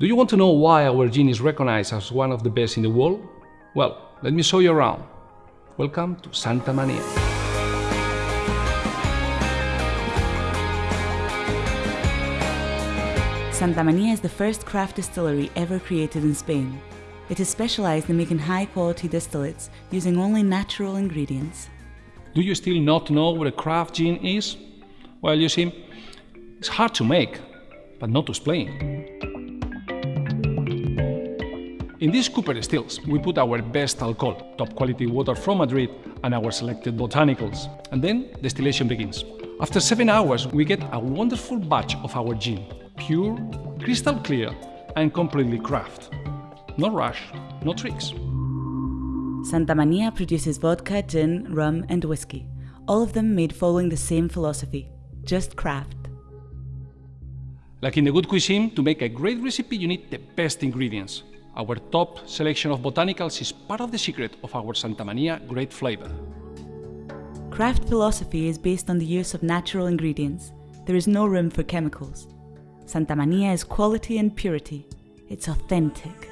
Do you want to know why our gin is recognized as one of the best in the world? Well, let me show you around. Welcome to Santa Mania. Santa Mania is the first craft distillery ever created in Spain. It is specialized in making high-quality distillates using only natural ingredients. Do you still not know what a craft gin is? Well, you see, it's hard to make, but not to explain. In these Cooper stills, we put our best alcohol, top quality water from Madrid, and our selected botanicals. And then distillation begins. After seven hours, we get a wonderful batch of our gin, pure, crystal clear, and completely craft. No rush, no tricks. Santa Mania produces vodka, gin, rum, and whiskey, all of them made following the same philosophy just craft. Like in the good cuisine, to make a great recipe, you need the best ingredients. Our top selection of botanicals is part of the secret of our Santa Mania great flavor. Craft philosophy is based on the use of natural ingredients. There is no room for chemicals. Santa Mania is quality and purity. It's authentic.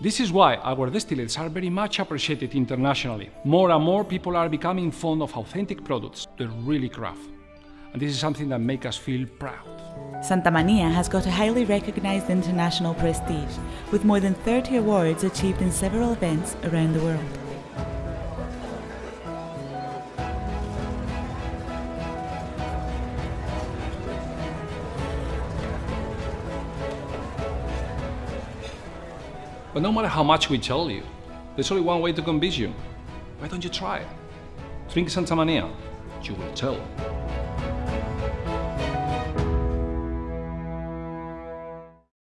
This is why our distillates are very much appreciated internationally. More and more people are becoming fond of authentic products that really craft. And this is something that makes us feel proud. Santa Mania has got a highly recognized international prestige, with more than 30 awards achieved in several events around the world. But no matter how much we tell you, there's only one way to convince you. Why don't you try? Drink Santa Mania. You will tell.